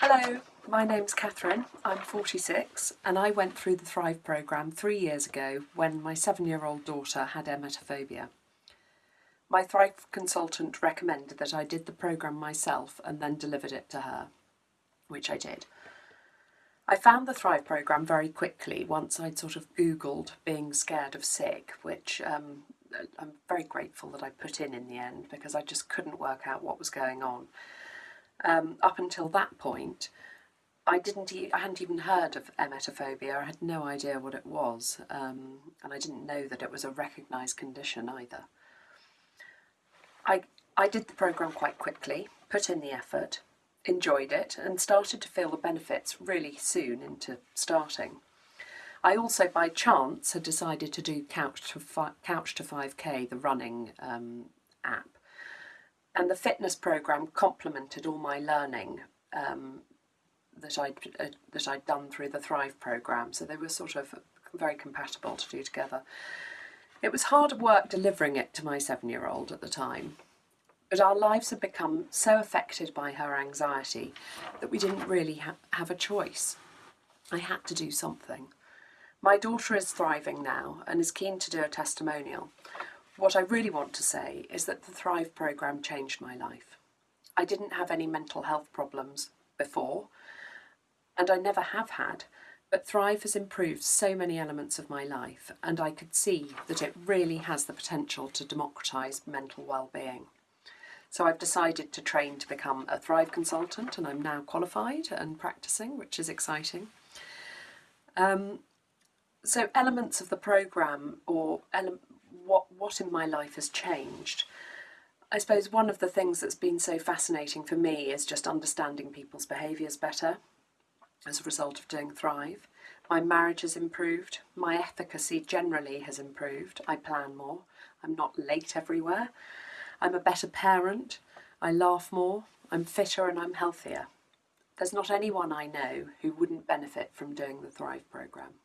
Hello, my name's Catherine. I'm 46 and I went through the Thrive programme three years ago when my seven-year-old daughter had emetophobia. My Thrive consultant recommended that I did the programme myself and then delivered it to her, which I did. I found the Thrive programme very quickly once I'd sort of googled being scared of sick, which um, I'm very grateful that I put in in the end because I just couldn't work out what was going on um, up until that point, I didn't. E I hadn't even heard of emetophobia. I had no idea what it was, um, and I didn't know that it was a recognised condition either. I I did the program quite quickly, put in the effort, enjoyed it, and started to feel the benefits really soon into starting. I also, by chance, had decided to do Couch to, Couch to 5K, the running um, app, and the fitness program complemented all my learning um, that I'd uh, that I'd done through the Thrive program. So they were sort of very compatible to do together. It was hard work delivering it to my seven-year-old at the time, but our lives had become so affected by her anxiety that we didn't really ha have a choice. I had to do something. My daughter is thriving now and is keen to do a testimonial. What I really want to say is that the Thrive programme changed my life. I didn't have any mental health problems before, and I never have had, but Thrive has improved so many elements of my life, and I could see that it really has the potential to democratise mental well-being. So I've decided to train to become a Thrive consultant, and I'm now qualified and practicing, which is exciting. Um, so elements of the programme or ele what, what in my life has changed. I suppose one of the things that's been so fascinating for me is just understanding people's behaviours better as a result of doing Thrive. My marriage has improved, my efficacy generally has improved, I plan more, I'm not late everywhere, I'm a better parent, I laugh more, I'm fitter and I'm healthier. There's not anyone I know who wouldn't benefit from doing the Thrive programme.